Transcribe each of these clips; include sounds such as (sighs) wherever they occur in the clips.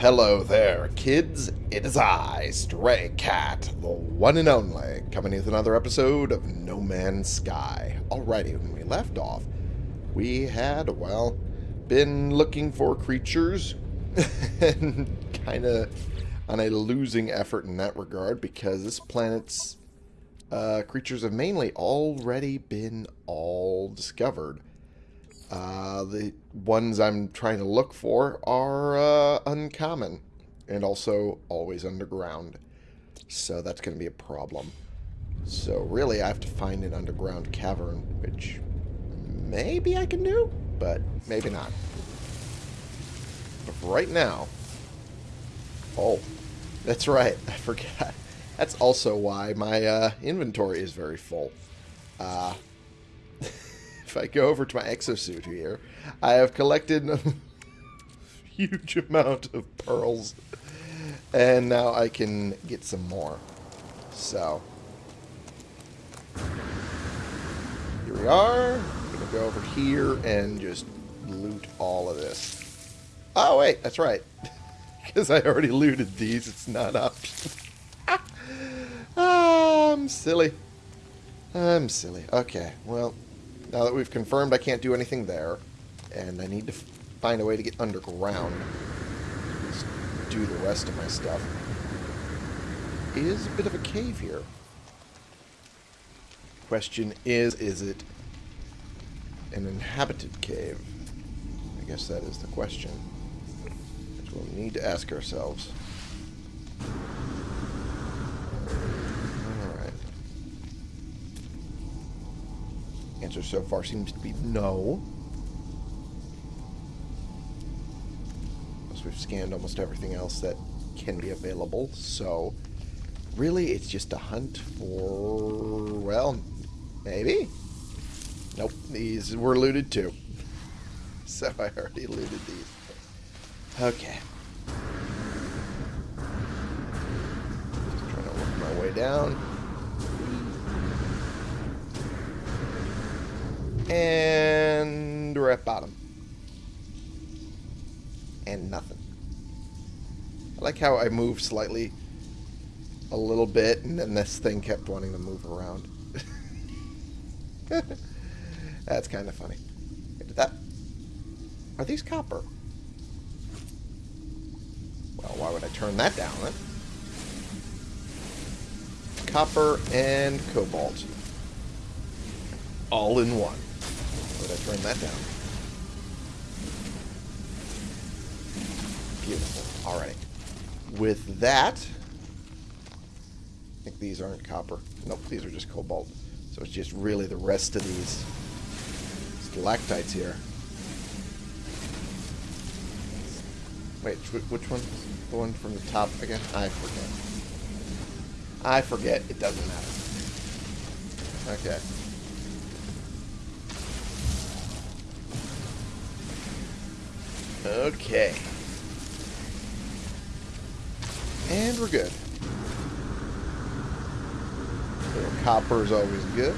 Hello there, kids. It is I, Stray Cat, the one and only, coming with another episode of No Man's Sky. Alrighty, when we left off, we had, well, been looking for creatures (laughs) and kind of on a losing effort in that regard because this planet's uh, creatures have mainly already been all discovered. Uh, the ones I'm trying to look for are uh, uncommon and also always underground. So that's going to be a problem. So really I have to find an underground cavern, which maybe I can do, but maybe not. But right now... Oh, that's right. (laughs) I forgot. That's also why my uh, inventory is very full. Uh, (laughs) if I go over to my exosuit here, I have collected a (laughs) huge amount of pearls. And now I can get some more. So. Here we are. I'm going to go over here and just loot all of this. Oh, wait. That's right. (laughs) Because I already looted these. It's not optional. (laughs) ah, I'm silly. I'm silly. Okay, well, now that we've confirmed I can't do anything there, and I need to find a way to get underground, just do the rest of my stuff, is a bit of a cave here. Question is, is it an inhabited cave? I guess that is the question. We'll need to ask ourselves. Answer so far seems to be no. Plus we've scanned almost everything else that can be available, so really it's just a hunt for, well, maybe? Nope, these were looted too. (laughs) So I already looted these. Okay. Just trying to work my way down. And we're at bottom. And nothing. I like how I moved slightly a little bit, and then this thing kept wanting to move around. (laughs) That's kind of funny. Did that... Are these copper? Well, why would I turn that down then? Copper and cobalt. All in one. Would I turn that down? Beautiful. Alright. With that... I think these aren't copper. Nope, these are just cobalt. So it's just really the rest of these stalactites here. Wait, which one? The one from the top again? I forget. I forget. It doesn't matter. Okay. Okay. And we're good. little copper is always good.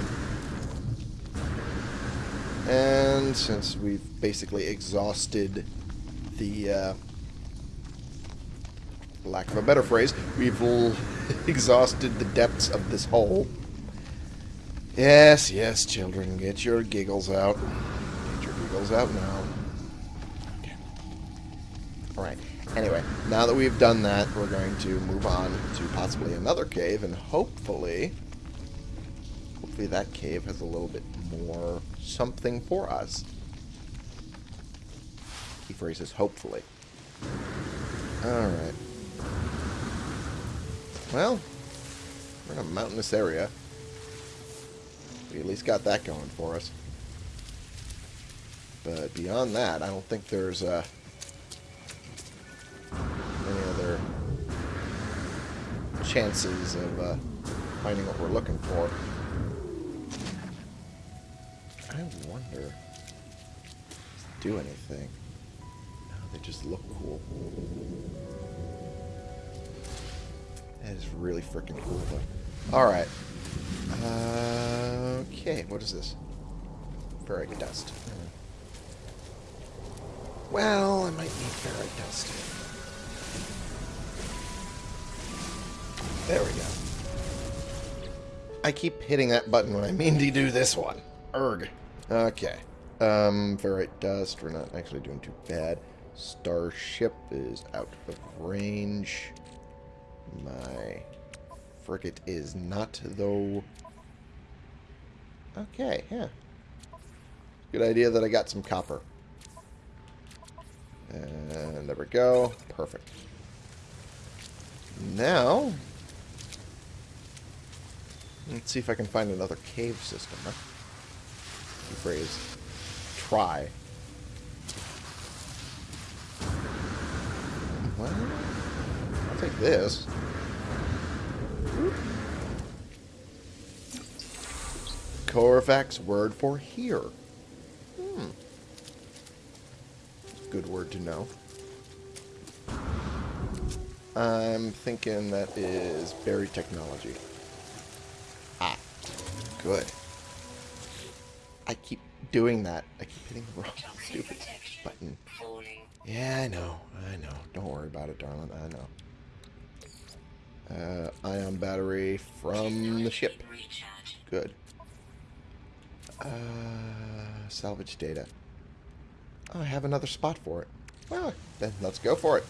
And since we've basically exhausted the uh, lack of a better phrase, we've (laughs) exhausted the depths of this hole. Yes, yes, children, get your giggles out. Get your giggles out now. Now that we've done that, we're going to move on to possibly another cave, and hopefully, hopefully that cave has a little bit more something for us. Key phrase is hopefully. Alright. Well, we're in a mountainous area. We at least got that going for us. But beyond that, I don't think there's uh, chances of uh, finding what we're looking for. I wonder do anything. No, they just look cool. That is really freaking cool, though. Alright. Uh, okay, what is this? Ferrite dust. Well, I might need ferrite dust. There we go. I keep hitting that button when I mean to do this one. Erg. Okay. Um, ferrite dust. We're not actually doing too bad. Starship is out of range. My frigate is not, though. Okay, yeah. Good idea that I got some copper. And there we go. Perfect. Now, let's see if I can find another cave system. Huh? phrase. Try. Well, I'll take this. Korvax word for here. Hmm. Good word to know. I'm thinking that is buried technology. Ah, good. I keep doing that. I keep hitting the wrong (laughs) stupid button. Yeah, I know. I know. Don't worry about it, darling. I know. Uh, ion battery from the ship. Good. Uh, salvage data. Oh, I have another spot for it. Well, then let's go for it.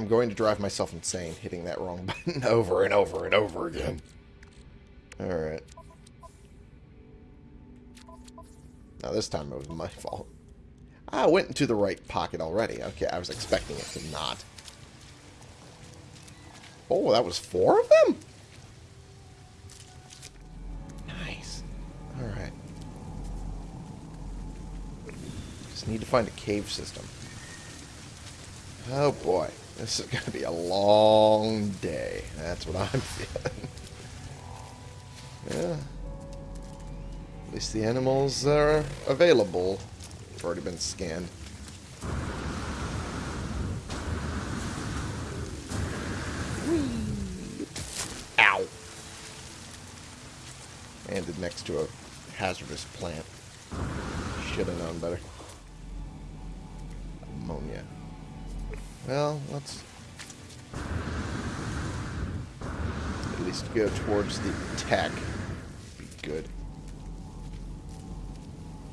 I'm going to drive myself insane hitting that wrong (laughs) button over and over and over again. Alright. Now this time it was my fault. I went into the right pocket already. Okay, I was expecting it to not. Oh, that was four of them? Nice. Alright. Just need to find a cave system. Oh boy. This is going to be a long day. That's what I'm (laughs) feeling. yeah. At least the animals are available. They've already been scanned. Whee! Ow! Landed next to a hazardous plant. Should have known better. Ammonia. Well, let's at least go towards the tech. Be good.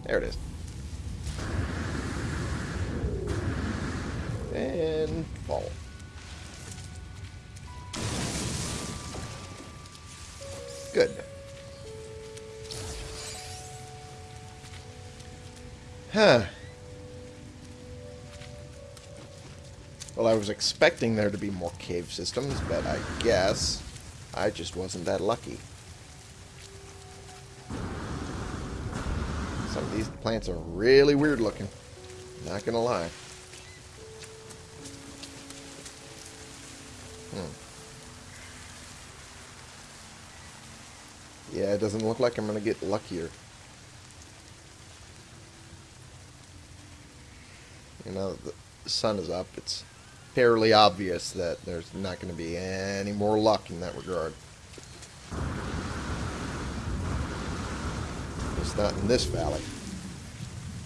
There it is. And fall. Good. Huh. Was expecting there to be more cave systems, but I guess I just wasn't that lucky. Some of these plants are really weird looking. Not gonna lie. Hmm. Yeah, it doesn't look like I'm gonna get luckier. You know, the sun is up. It's fairly obvious that there's not going to be any more luck in that regard. It's not in this valley.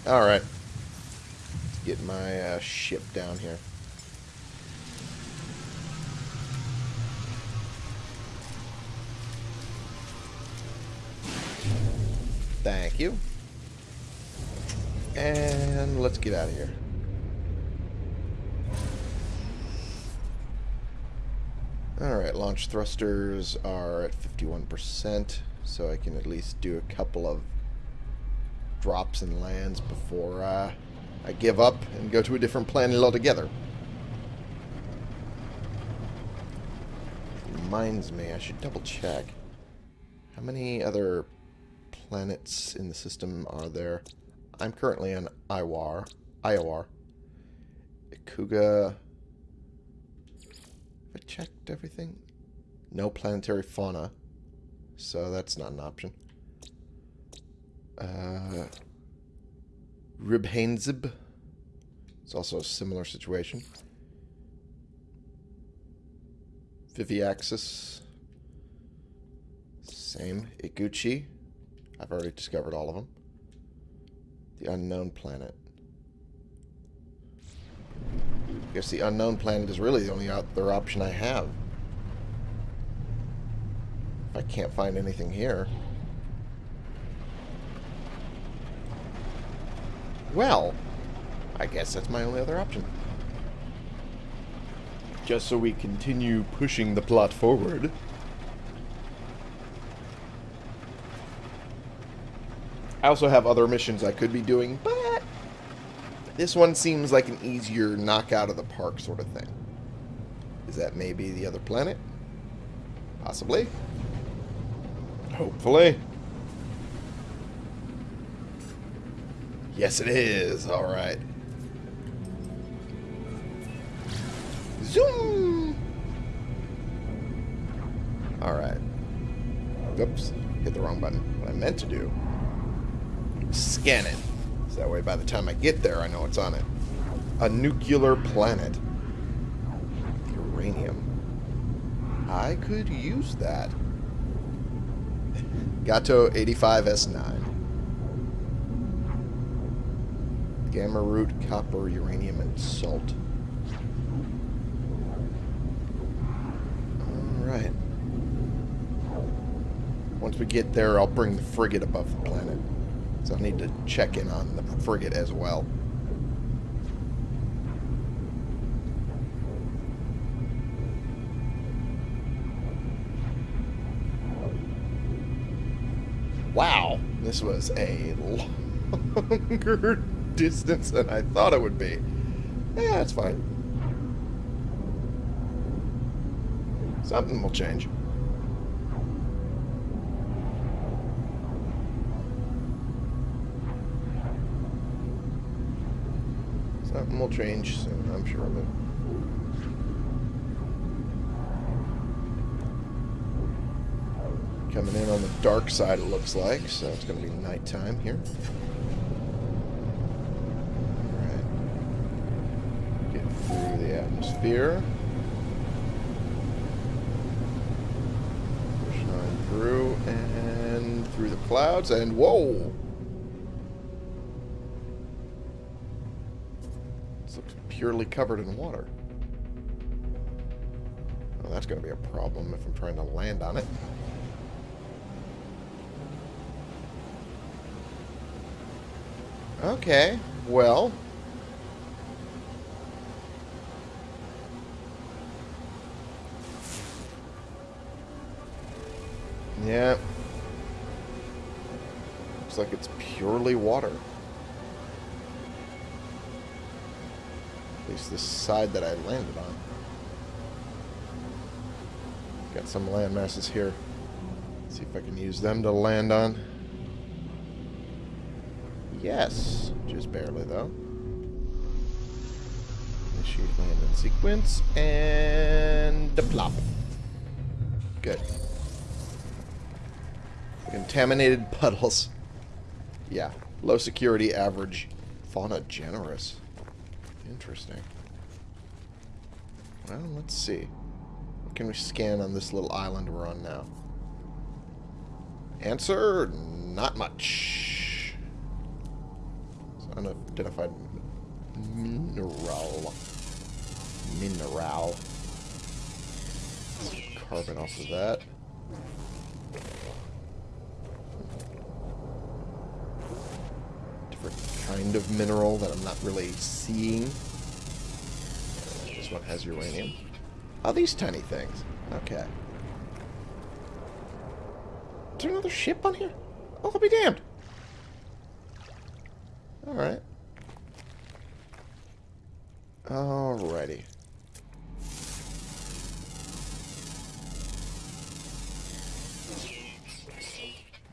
Alright. Get my uh, ship down here. Thank you. And let's get out of here. Alright, launch thrusters are at 51%, so I can at least do a couple of drops and lands before uh, I give up and go to a different planet altogether. Reminds me, I should double check. How many other planets in the system are there? I'm currently on Iwar. Iowar. Ikuga Have I checked everything? No planetary fauna. So that's not an option. Uh, Ribhainzib. It's also a similar situation. Viviaxis. Same. Iguchi. I've already discovered all of them. The unknown planet. I guess the unknown planet is really the only other option I have. I can't find anything here. Well, I guess that's my only other option. Just so we continue pushing the plot forward. I also have other missions I could be doing, but this one seems like an easier knockout of the park sort of thing. Is that maybe the other planet? Possibly. Hopefully. Yes, it is. All right. Zoom! All right. Oops. Hit the wrong button. What I meant to do scan it. So that way by the time I get there, I know it's on it. A nuclear planet. Uranium. I could use that. Gato 85S9. Gamma root, copper, uranium, and salt. Alright. Once we get there, I'll bring the frigate above the planet. So I need to check in on the frigate as well. This was a longer (laughs) distance than I thought it would be. Yeah, that's fine. Something will change. Something will change soon, I'm sure of it. Coming in on the dark side, it looks like, so it's going to be nighttime here. Alright. Get through the atmosphere. Push on through, and through the clouds, and whoa! This looks purely covered in water. Well, that's going to be a problem if I'm trying to land on it. Okay, well. Yeah. Looks like it's purely water. At least this side that I landed on. Got some land masses here. See if I can use them to land on. Yes, just barely though. Initiate landing sequence and the plop. Good. Contaminated (laughs) puddles. Yeah, low security, average, fauna generous. Interesting. Well, let's see. What can we scan on this little island we're on now? Answer, not much. Unidentified mineral. Mineral. Carbon off of that. Different kind of mineral that I'm not really seeing. This one has uranium. Oh, these tiny things. Okay. Is there another ship on here? Oh, I'll be damned. Alright. Alrighty.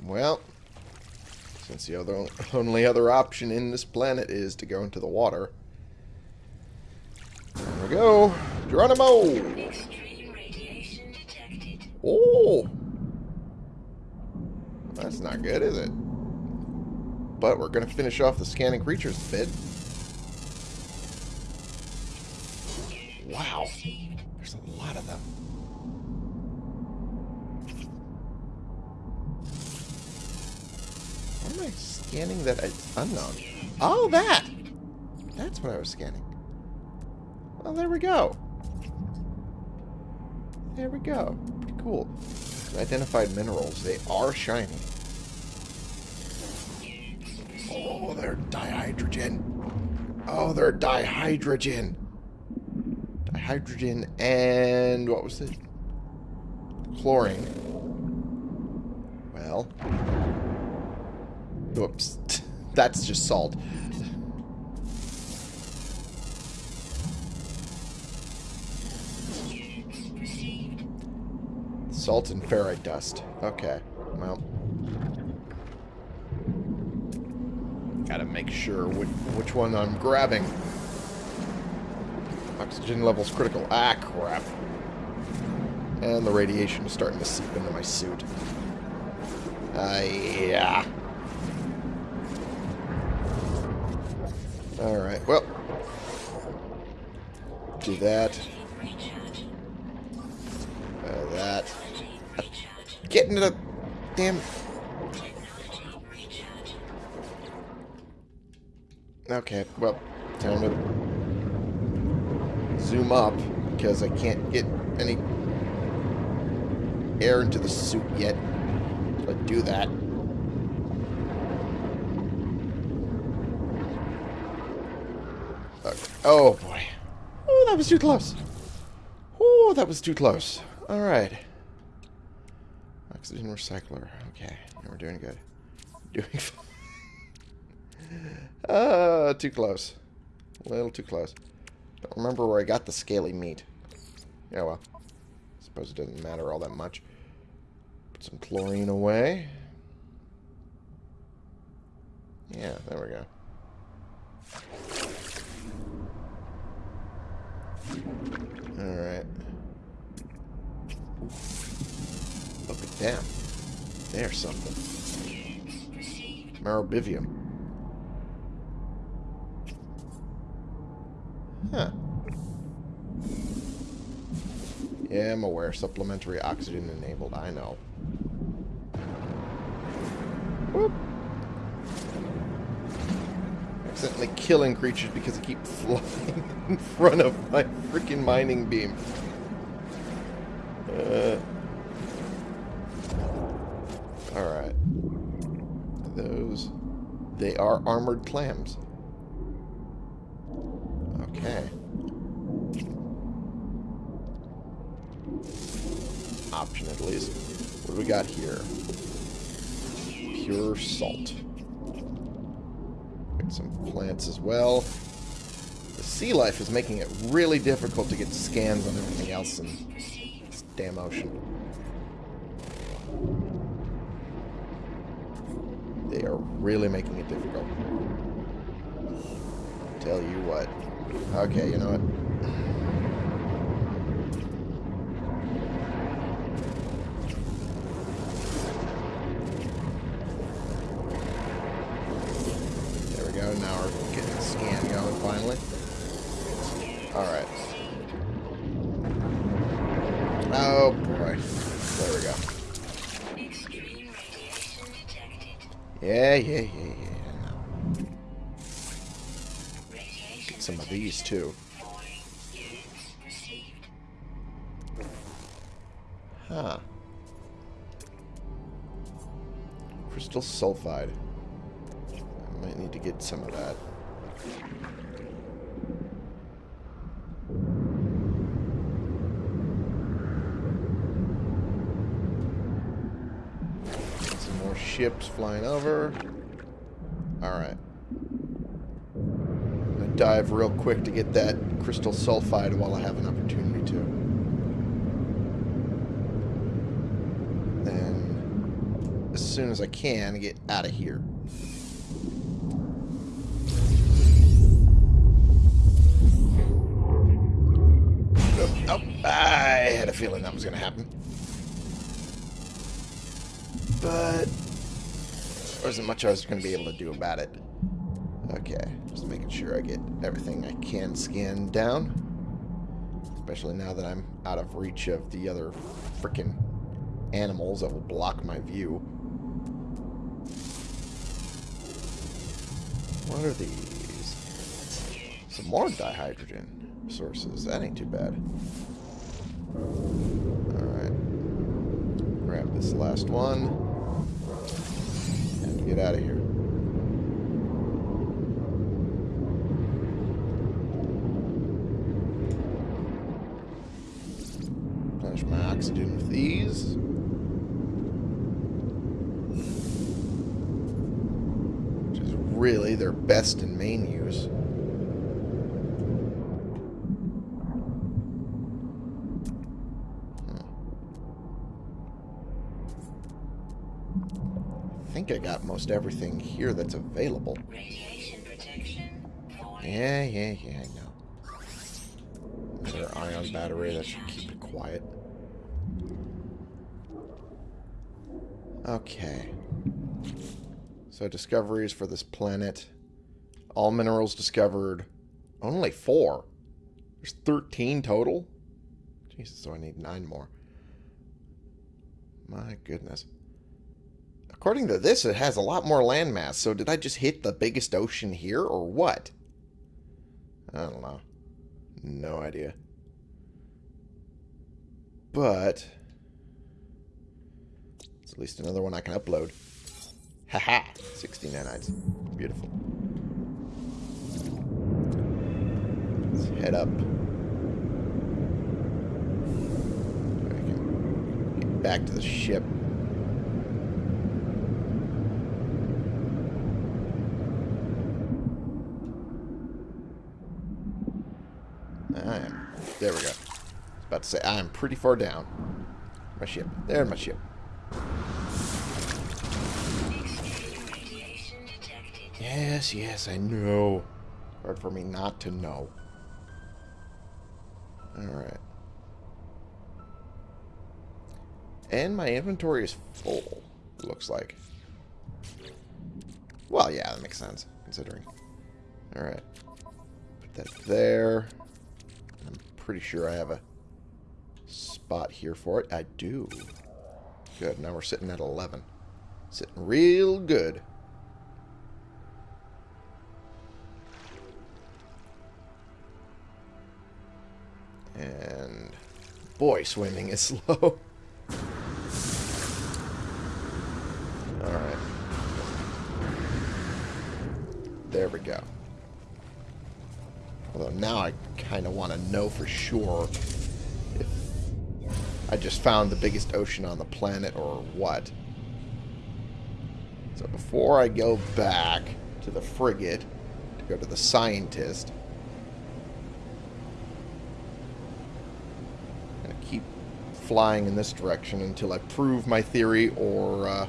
Well, since the other only other option in this planet is to go into the water. There we go. Geronimo! Oh! That's not good, is it? But we're going to finish off the scanning creatures bit. Wow. There's a lot of them. Why am I scanning that it's unknown? Oh, that! That's what I was scanning. Well, there we go. There we go. Pretty cool. Identified minerals. They are shiny. Oh, they're dihydrogen. Oh, they're dihydrogen. Dihydrogen and what was it? Chlorine. Well. Whoops. (laughs) That's just salt. Salt and ferrite dust. Okay. Well. Gotta make sure which, which one I'm grabbing. Oxygen levels critical. Ah, crap. And the radiation is starting to seep into my suit. Uh, yeah. Alright, well. Do that. Uh, that. Get into the damn... Okay, well, time to zoom up because I can't get any air into the suit yet. I do that. Okay. Oh boy. Oh, that was too close. Oh, that was too close. All right. Oxygen recycler. Okay, we're doing good. (laughs) Doing. Uh, too close. A little too close. Don't remember where I got the scaly meat. Yeah, well. Suppose it doesn't matter all that much. Put some chlorine away. Yeah, there we go. Alright. Look at them. There's something. Merobivium. Huh. Yeah, I'm aware. Supplementary oxygen enabled. I know. Whoop. Accidentally killing creatures because I keep (laughs) flying in front of my freaking mining beam. Uh. Alright. Those... They are armored clams. Okay. Option at least. What do we got here? Pure salt. Got some plants as well. The sea life is making it really difficult to get scans on everything else in this damn ocean. They are really making it difficult. Tell you what. Okay, you know what? There we go. Now we're getting the scan going finally. Alright. Oh boy. There we go. Yeah, yeah, yeah, yeah. Too. Huh. Crystal sulfide. I might need to get some of that. Some more ships flying over. Alright. Dive real quick to get that crystal sulfide while I have an opportunity to. Then, as soon as I can, get out of here. Oh, I had a feeling that was going to happen. But there wasn't much I was going to be able to do about it. Okay, just making sure I get everything I can scan down. Especially now that I'm out of reach of the other freaking animals that will block my view. What are these? Some more dihydrogen. sources. That ain't too bad. Alright. Grab this last one. And get out of here. Oxygen with these. Which is really their best and main use. I think I got most everything here that's available. Radiation protection. Yeah, yeah, yeah, I know. Another ion battery, that should keep it quiet. Okay. So discoveries for this planet. All minerals discovered. Only four. There's 13 total? Jesus, so I need nine more. My goodness. According to this, it has a lot more landmass, so did I just hit the biggest ocean here, or what? I don't know. No idea. But... It's at least another one I can upload. Haha! 16 nanites. Beautiful. Let's head up. Back to the ship. I am. There we go. I was about to say, I am pretty far down. My ship. There, my ship. Yes, yes, I know. Hard for me not to know. Alright. And my inventory is full, looks like. Well, yeah, that makes sense, considering. Alright. Put that there. I'm pretty sure I have a spot here for it. I do. Good, now we're sitting at 11. Sitting real good. Boy, swimming is (laughs) slow. Alright. There we go. Although now I kind of want to know for sure if I just found the biggest ocean on the planet or what. So before I go back to the frigate to go to the scientist, I'm going to keep flying in this direction until I prove my theory or uh,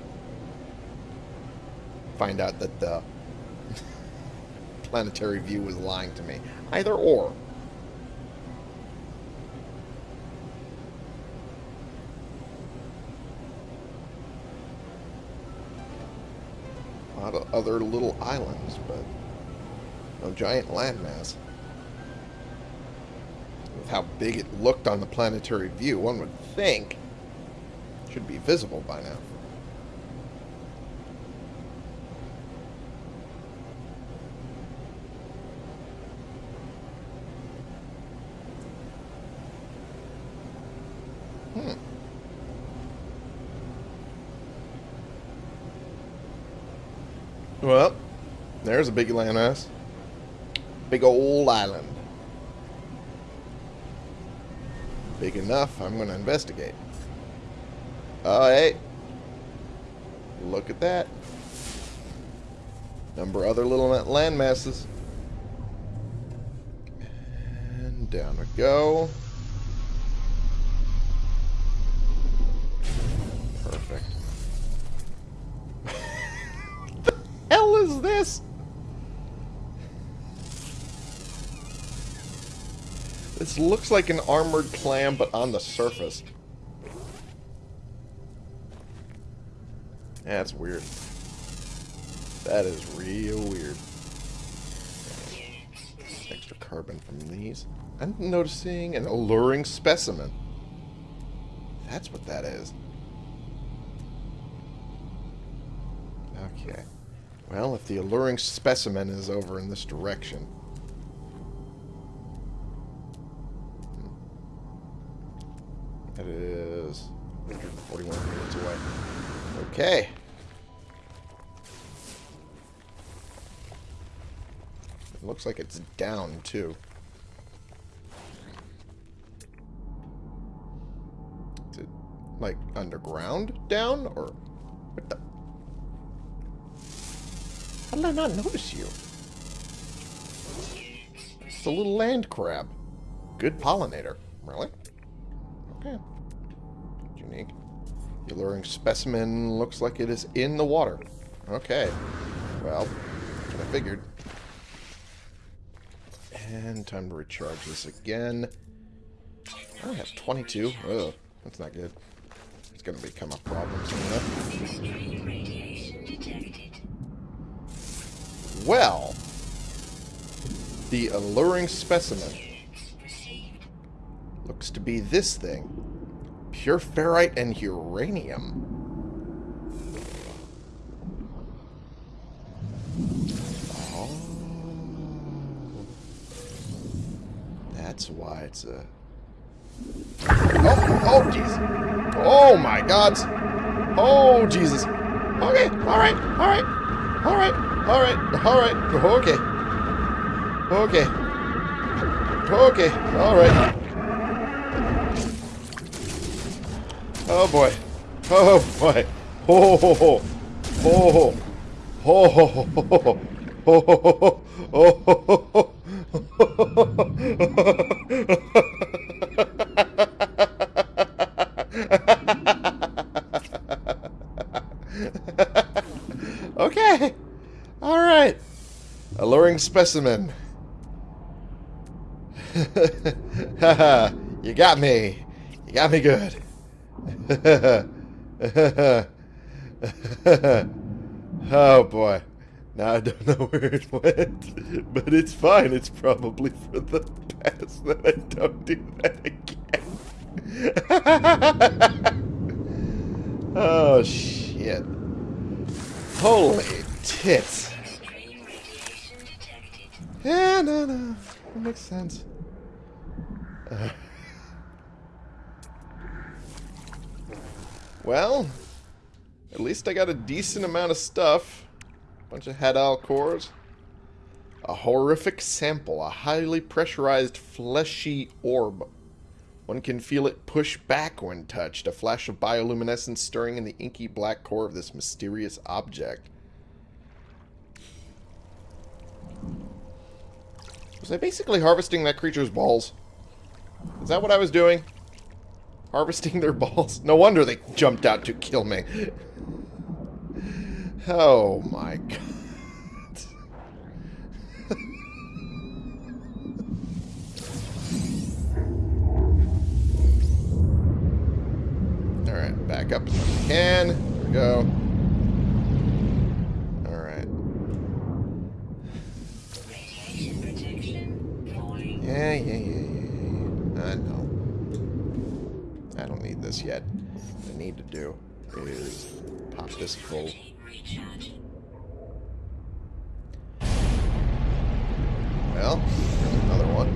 find out that the (laughs) planetary view was lying to me. Either or. A lot of other little islands, but no giant landmass. How big it looked on the planetary view, one would think it should be visible by now. Hmm. Well, there's a big landmass. Big old island. Big enough, I'm going to investigate. Oh, hey. Look at that. Number other little land masses. And down we go. Perfect. (laughs) the hell is this? This looks like an armored clam, but on the surface. That's weird. That is real weird. Extra carbon from these. I'm noticing an alluring specimen. That's what that is. Okay. Well, if the alluring specimen is over in this direction, That is 141 minutes away. Okay. It looks like it's down, too. Is it, like, underground down? Or what the... How did I not notice you? It's a little land crab. Good pollinator. Really? Okay. Unique. The alluring specimen looks like it is in the water. Okay. Well, I figured. And time to recharge this again. I only have 22. Ugh, that's not good. It's going to become a problem soon. Well, the alluring specimen be this thing. Pure ferrite and uranium. Oh. That's why it's a... Oh, oh, jeez. Oh, my God. Oh, Jesus. Okay, all right, all right, all right, all right, all right, okay. Okay. Okay, all right. Oh boy. Oh boy. Ho ho. Ho. Ho ho ho. Ho ho ho. Ho Okay. All right. Alluring specimen. Haha. (laughs) you got me. You got me good. (laughs) oh boy. Now I don't know where it went. But it's fine. It's probably for the best that I don't do that again. (laughs) oh shit. Holy tits. Yeah, no, no. That makes sense. Uh. (laughs) Well, at least I got a decent amount of stuff. Bunch of Hadal cores. A horrific sample, a highly pressurized fleshy orb. One can feel it push back when touched, a flash of bioluminescence stirring in the inky black core of this mysterious object. Was I basically harvesting that creature's balls? Is that what I was doing? Harvesting their balls? No wonder they jumped out to kill me. Oh my god. Alright, back up as much as I can. There we go. Alright. Radiation protection falling. Yeah, yeah, yeah, yeah, yeah. I know. I don't need this yet. What I need to do is pop this full. Well, another one.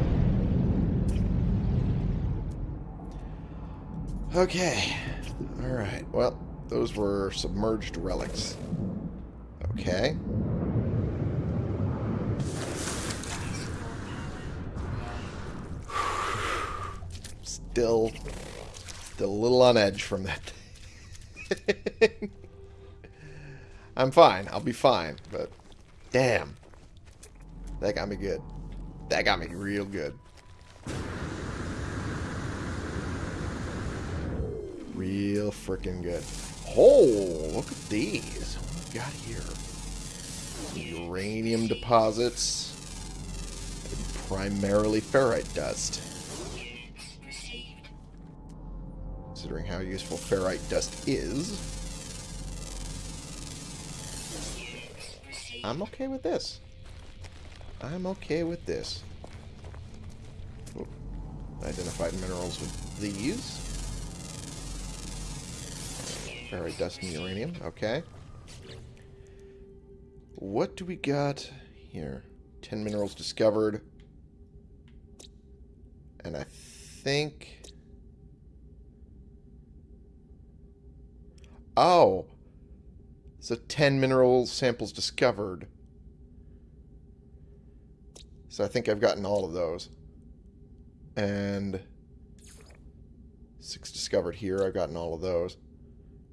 Okay. Alright, well, those were submerged relics. Okay. Still, still a little on edge from that (laughs) thing. I'm fine. I'll be fine, but damn. That got me good. That got me real good. Real freaking good. Oh, look at these. What we got here? Uranium deposits. Primarily ferrite dust. Considering how useful ferrite dust is, I'm okay with this. I'm okay with this. Identified minerals with these. Ferrite dust and uranium. Okay. What do we got here? Ten minerals discovered. And I think... Oh. So 10 mineral samples discovered. So I think I've gotten all of those. And six discovered here. I've gotten all of those.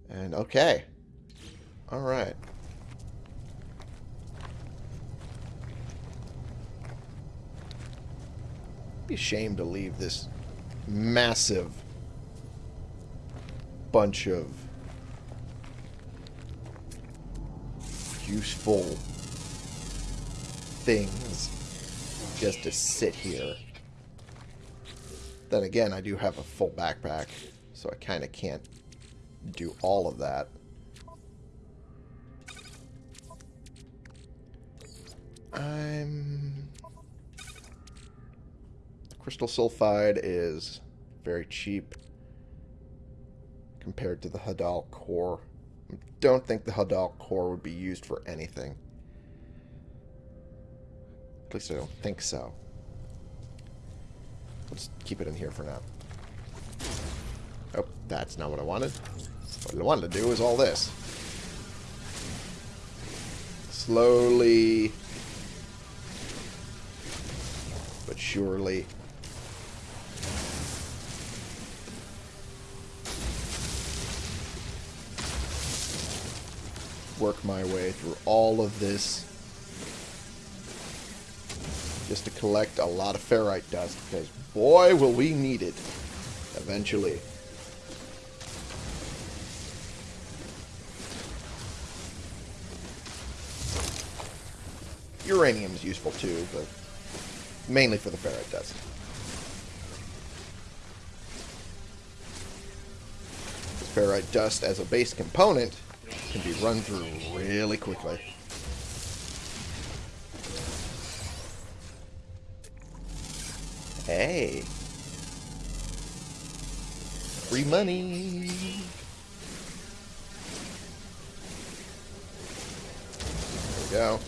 And okay. All right. Be ashamed to leave this massive bunch of useful things just to sit here. Then again, I do have a full backpack, so I kind of can't do all of that. I'm... Crystal sulfide is very cheap compared to the Hadal core. Don't think the Hadal core would be used for anything. At least I don't think so. Let's keep it in here for now. Oh, that's not what I wanted. What I wanted to do is all this. Slowly, but surely. Work my way through all of this just to collect a lot of ferrite dust because boy will we need it eventually. Uranium is useful too, but mainly for the ferrite dust. Ferrite dust as a base component can be run through really quickly. Hey. Free money. There we go.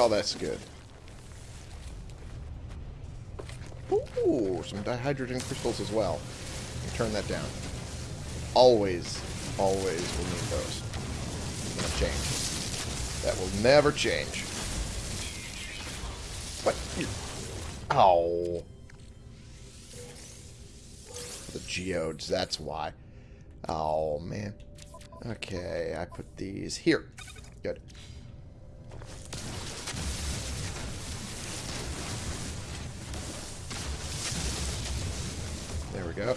Call that's good. Ooh, some dihydrogen crystals as well. Turn that down. Always, always will need those. Gonna change. That will never change. What? Oh. The geodes, that's why. Oh, man. Okay, I put these here. Good. Go.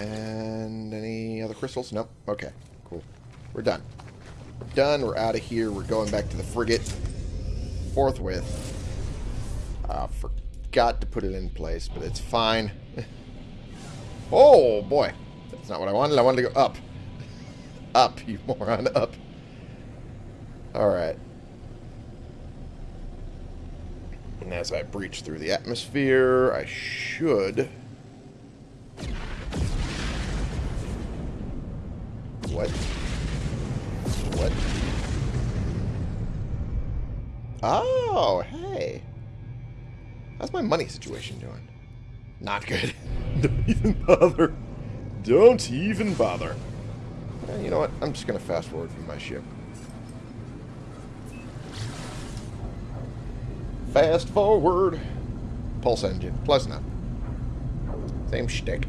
And any other crystals? Nope. Okay, cool. We're done. Done. We're out of here. We're going back to the frigate forthwith. Uh, forgot to put it in place, but it's fine. (laughs) oh, boy. That's not what I wanted. I wanted to go up. (laughs) Up, you moron. Up. Alright. And as I breach through the atmosphere, I should... What? What? Oh, hey. How's my money situation doing? Not good. (laughs) Don't even bother. Don't even bother. You know what? I'm just going to fast forward from my ship. Fast forward. Pulse engine. Plus enough. Same shtick.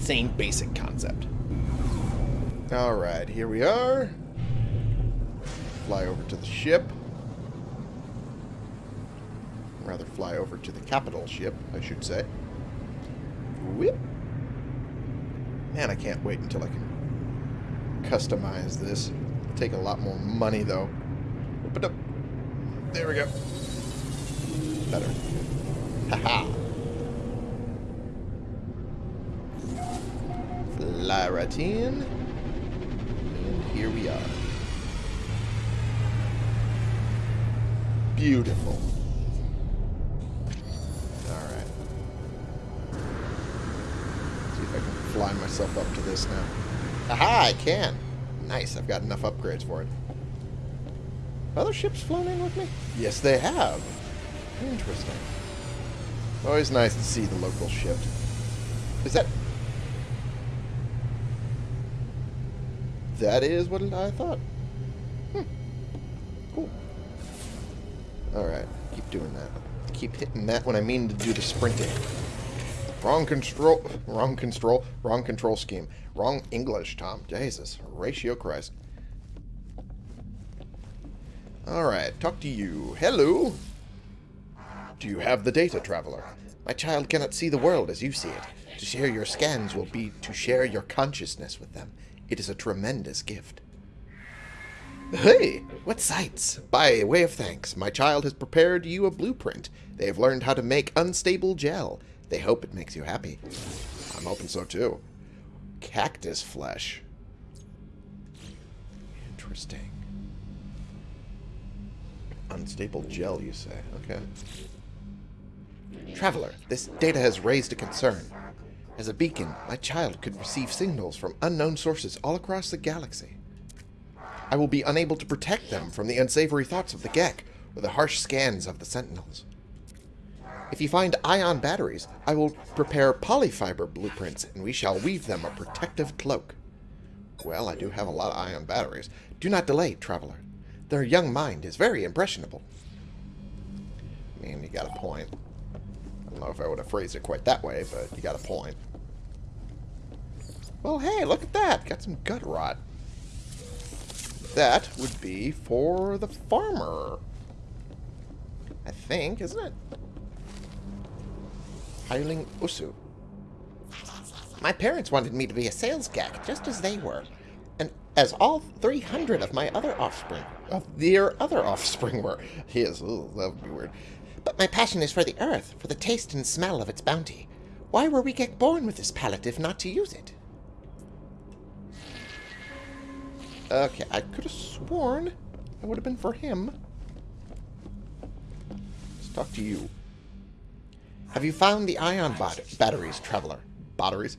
Same basic concept. Alright, here we are. Fly over to the ship. Rather fly over to the capital ship, I should say. Whip. Man, I can't wait until I can customize this. It'll take a lot more money, though. There we go. Better. Haha. In. And here we are. Beautiful. Alright. See if I can fly myself up to this now. Aha, I can. Nice, I've got enough upgrades for it. Other ships flown in with me? Yes, they have. Interesting. Always nice to see the local ship. Is that... That is what I thought. Hmm. Cool. Alright, keep doing that. Keep hitting that when I mean to do the sprinting. Wrong control, wrong control, wrong control scheme. Wrong English, Tom. Jesus, ratio Christ. Alright, talk to you. Hello? Do you have the data, Traveler? My child cannot see the world as you see it. To share your scans will be to share your consciousness with them. It is a tremendous gift. Hey, what sights! By way of thanks, my child has prepared you a blueprint. They have learned how to make unstable gel. They hope it makes you happy. I'm hoping so too. Cactus flesh. Interesting. Unstable gel, you say? Okay. Traveler, this data has raised a concern. As a beacon, my child could receive signals from unknown sources all across the galaxy. I will be unable to protect them from the unsavory thoughts of the Gek or the harsh scans of the Sentinels. If you find ion batteries, I will prepare polyfiber blueprints, and we shall weave them a protective cloak. Well, I do have a lot of ion batteries. Do not delay, Traveler. Their young mind is very impressionable. Man, you got a point. I don't know if I would have phrased it quite that way, but you got a point. Well, hey, look at that. Got some gut rot. That would be for the farmer. I think, isn't it? Hiling Usu. My parents wanted me to be a sales Gek, just as they were. And as all 300 of my other offspring, of their other offspring were. (laughs) Yes, that would be weird. But my passion is for the earth, for the taste and smell of its bounty. Why were we Gek born with this palate if not to use it? Okay, I could have sworn it would have been for him. Let's talk to you. Have you found the ion bat batteries, Traveler? Batteries?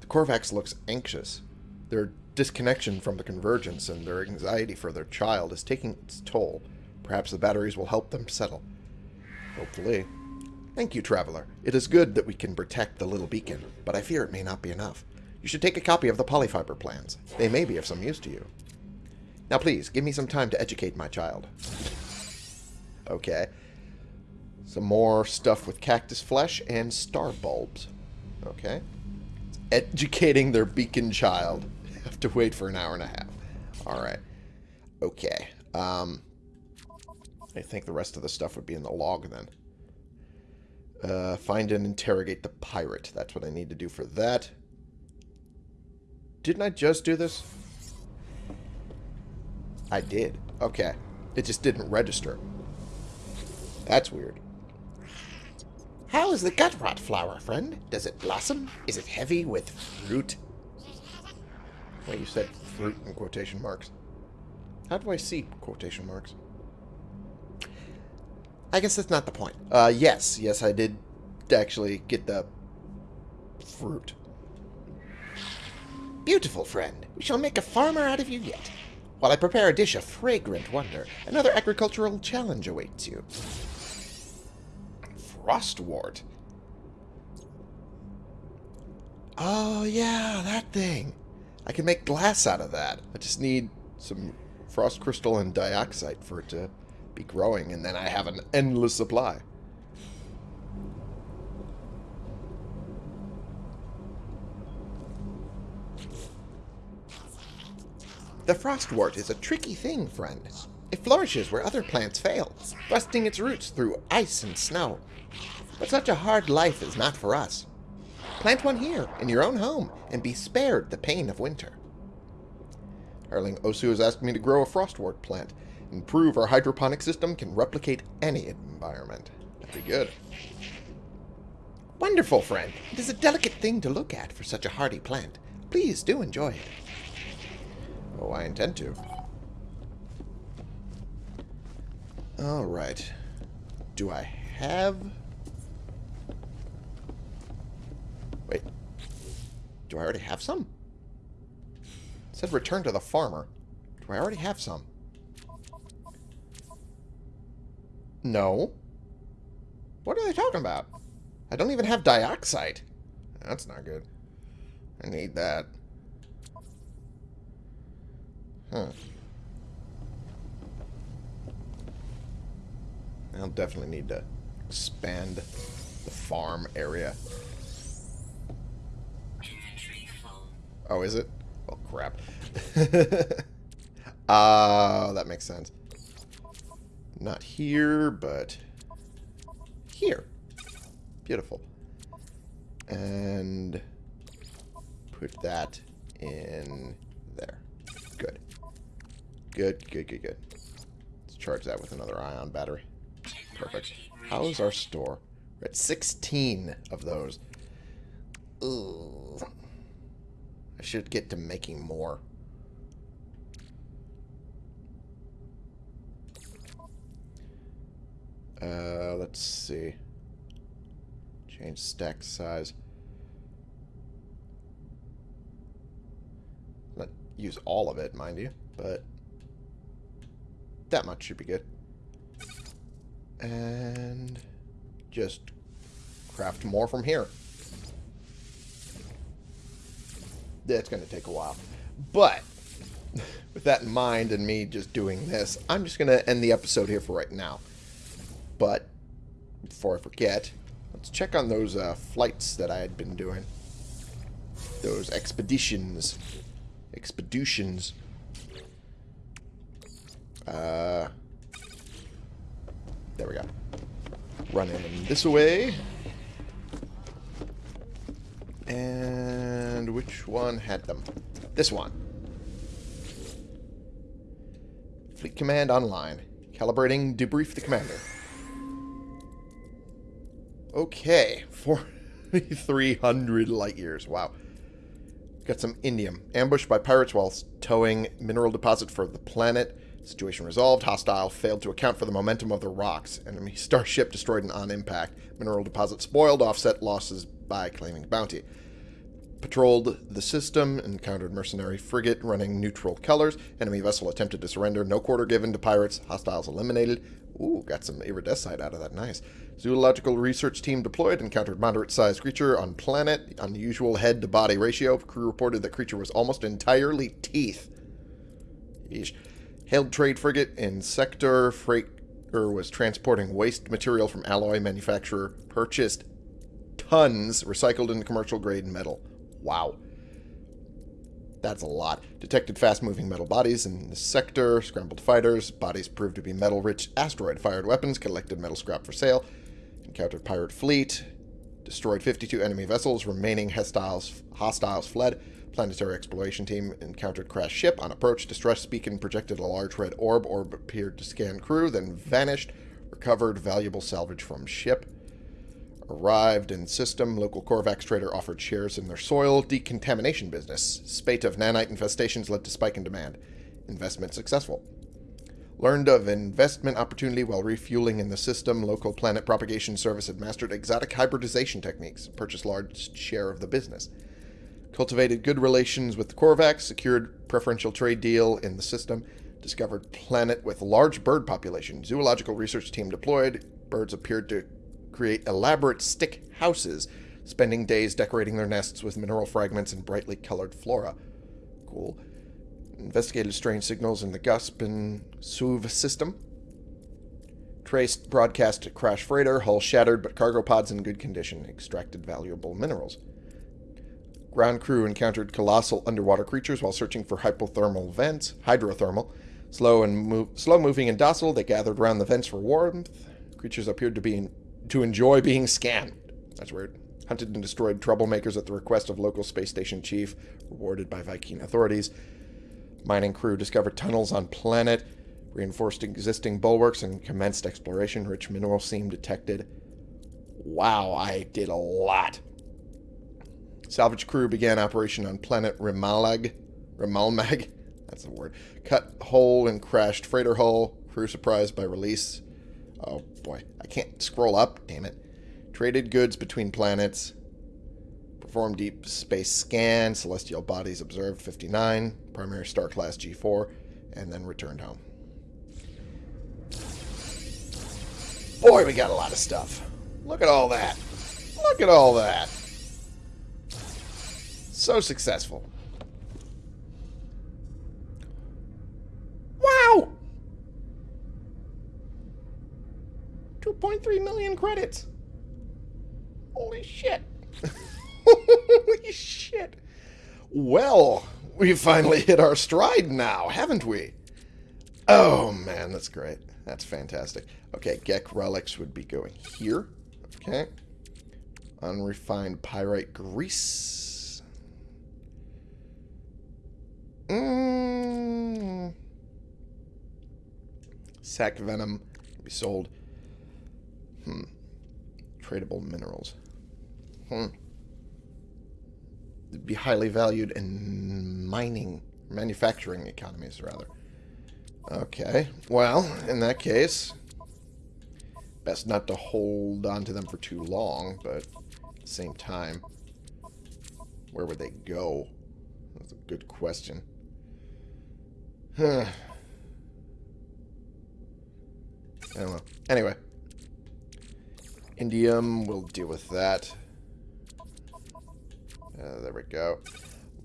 The Korvax looks anxious. Their disconnection from the Convergence and their anxiety for their child is taking its toll. Perhaps the batteries will help them settle. Hopefully. Thank you, Traveler. It is good that we can protect the little beacon, but I fear it may not be enough. You should take a copy of the polyfiber plans. They may be of some use to you. Now please, give me some time to educate my child. Okay. Some more stuff with cactus flesh and star bulbs. Okay. Educating their beacon child. (laughs) Have to wait for an hour and a half. Alright. Okay. Um, I think the rest of the stuff would be in the log then. Uh, find and interrogate the pirate. That's what I need to do for that. Didn't I just do this? I did. Okay. It just didn't register. That's weird. How is the gut rot flower, friend? Does it blossom? Is it heavy with fruit? Well, you said fruit in quotation marks. How do I see quotation marks? I guess that's not the point. Uh, yes. Yes, I did actually get the fruit. Beautiful, friend. We shall make a farmer out of you yet. While I prepare a dish of fragrant wonder, another agricultural challenge awaits you. Frostwort. Oh, yeah, that thing. I can make glass out of that. I just need some frost crystal and dioxite for it to be growing, and then I have an endless supply. The frostwort is a tricky thing, friend. It flourishes where other plants fail, thrusting its roots through ice and snow. But such a hard life is not for us. Plant one here, in your own home, and be spared the pain of winter. Erling Osu has asked me to grow a frostwort plant and prove our hydroponic system can replicate any environment. That'd be good. Wonderful, friend. It is a delicate thing to look at for such a hardy plant. Please do enjoy it. Oh, I intend to. Alright. Do I have... Wait. Do I already have some? said return to the farmer. Do I already have some? No. What are they talking about? I don't even have dioxite. That's not good. I need that. Huh. I'll definitely need to expand the farm area. Oh, is it? Oh, crap. Ah, (laughs) that makes sense. Not here, but here. Beautiful. And put that in. Good, good, good, good. Let's charge that with another ion battery. Perfect. How's our store? We're at 16 of those. Ooh. I should get to making more. Uh, let's see. Change stack size. Not use all of it, mind you, but that much should be good. And just craft more from here. That's going to take a while. But (laughs) with that in mind and me just doing this, I'm just going to end the episode here for right now. But before I forget, let's check on those uh, flights that I had been doing. Those expeditions. Expeditions. Uh, there we go. Running this way. And which one had them? This one. Fleet Command online. Calibrating, debrief the commander. Okay, 4,300 light years. Wow. Got some indium. Ambushed by pirates while towing mineral deposit for the planet. Situation resolved. Hostile failed to account for the momentum of the rocks. Enemy starship destroyed and on impact. Mineral deposit spoiled. Offset losses by claiming bounty. Patrolled the system. Encountered mercenary frigate running neutral colors. Enemy vessel attempted to surrender. No quarter given to pirates. Hostiles eliminated. Ooh, got some iridesite out of that. Nice. Zoological research team deployed. Encountered moderate-sized creature on planet. Unusual head-to-body ratio. Crew reported that creature was almost entirely teeth. Yeesh. Hailed trade frigate in sector. Freighter was transporting waste material from alloy manufacturer. Purchased tons recycled into commercial-grade metal. Wow. That's a lot. Detected fast-moving metal bodies in the sector, scrambled fighters, bodies proved to be metal-rich asteroid-fired weapons, collected metal scrap for sale, encountered pirate fleet, destroyed 52 enemy vessels, remaining hostiles, hostiles fled, planetary exploration team encountered crash ship, on approach, distress beacon projected a large red orb, orb appeared to scan crew, then vanished, recovered valuable salvage from ship, Arrived in system, local Korvax trader offered shares in their soil decontamination business. Spate of nanite infestations led to spike in demand. Investment successful. Learned of investment opportunity while refueling in the system. Local planet propagation service had mastered exotic hybridization techniques. Purchased large share of the business. Cultivated good relations with the Korvax. Secured preferential trade deal in the system. Discovered planet with large bird population. Zoological research team deployed. Birds appeared to create elaborate stick houses, spending days decorating their nests with mineral fragments and brightly colored flora. Cool. Investigated strange signals in the Gusp and SUV system. Traced broadcast crash freighter, hull shattered but cargo pods in good condition. Extracted valuable minerals. Ground crew encountered colossal underwater creatures while searching for hypothermal vents, hydrothermal. Slow and move, slow moving and docile, they gathered around the vents for warmth. Creatures appeared to be in to enjoy being scanned. That's weird. Hunted and destroyed troublemakers at the request of local space station chief, rewarded by Vy'keen authorities. Mining crew discovered tunnels on planet, reinforced existing bulwarks, and commenced exploration. Rich mineral seam detected. Wow, I did a lot. Salvage crew began operation on planet Rimalag. Rimalmag? (laughs) That's the word. Cut hole and crashed freighter hull. Crew surprised by release Oh boy, I can't scroll up, damn it. Traded goods between planets. Performed deep space scan. Celestial bodies observed 59. primary star class G4, and then returned home. Boy, we got a lot of stuff. Look at all that. Look at all that. So successful. Wow! 2.3 million credits. Holy shit. (laughs) Holy shit. Well, we finally hit our stride now, haven't we? Oh, man, that's great. That's fantastic. Okay, Gek relics would be going here. Okay. Unrefined pyrite grease. Mm. Sac venom can be sold. Hmm. Tradable minerals. Hmm. It'd be highly valued in mining, manufacturing economies, rather. Okay. Well, in that case, best not to hold on to them for too long, but at the same time, where would they go? That's a good question. Huh. I don't know. Anyway. Indium, we'll deal with that. Uh, there we go.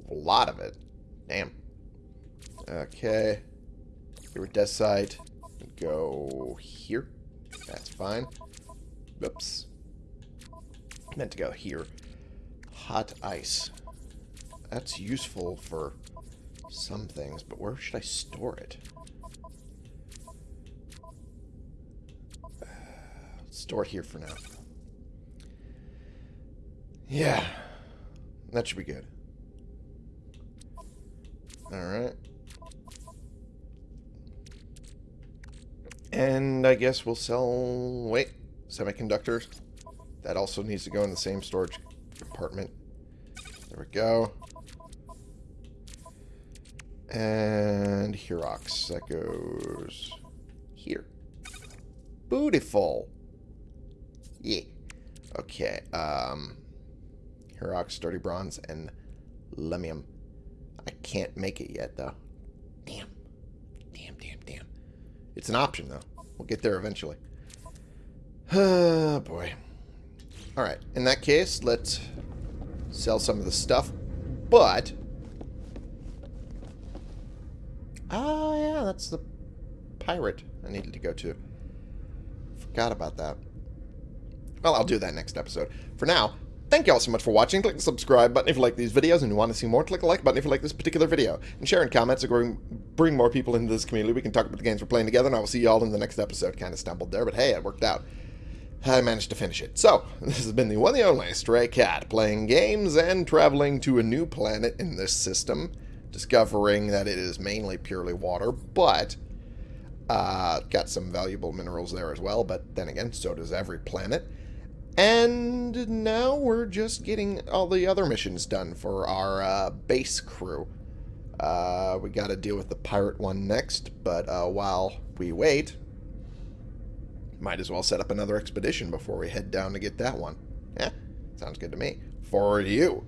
A lot of it. Damn. Okay. Iridesite. Go here. That's fine. Oops. Meant to go here. Hot ice. That's useful for some things, but where should I store it? Uh, store it here for now. Yeah. That should be good. Alright. And I guess we'll sell... Wait. Semiconductors. That also needs to go in the same storage compartment. There we go. And Herox. That goes here. Beautiful. Yeah. Okay. Um, Herox, Sturdy Bronze, and Lemmium. I can't make it yet, though. Damn. Damn, damn, damn. It's an option, though. We'll get there eventually. (sighs) Oh, boy. Alright. In that case, let's sell some of the stuff. But... Ah, yeah, that's the pirate I needed to go to. Forgot about that. Well, I'll do that next episode. For now, thank you all so much for watching. Click the subscribe button if you like these videos and you want to see more. Click the like button if you like this particular video. And share in comments to bring more people into this community. We can talk about the games we're playing together, and I will see you all in the next episode. Kind of stumbled there, but hey, it worked out. I managed to finish it. So, (laughs) this has been the one and only Stray Cat, playing games and traveling to a new planet in this system, discovering that it is mainly purely water, but uh, got some valuable minerals there as well, but then again, so does every planet. And now we're just getting all the other missions done for our uh, base crew. Uh, we got to deal with the pirate one next, but uh, while we wait, might as well set up another expedition before we head down to get that one. Yeah, sounds good to me. For you.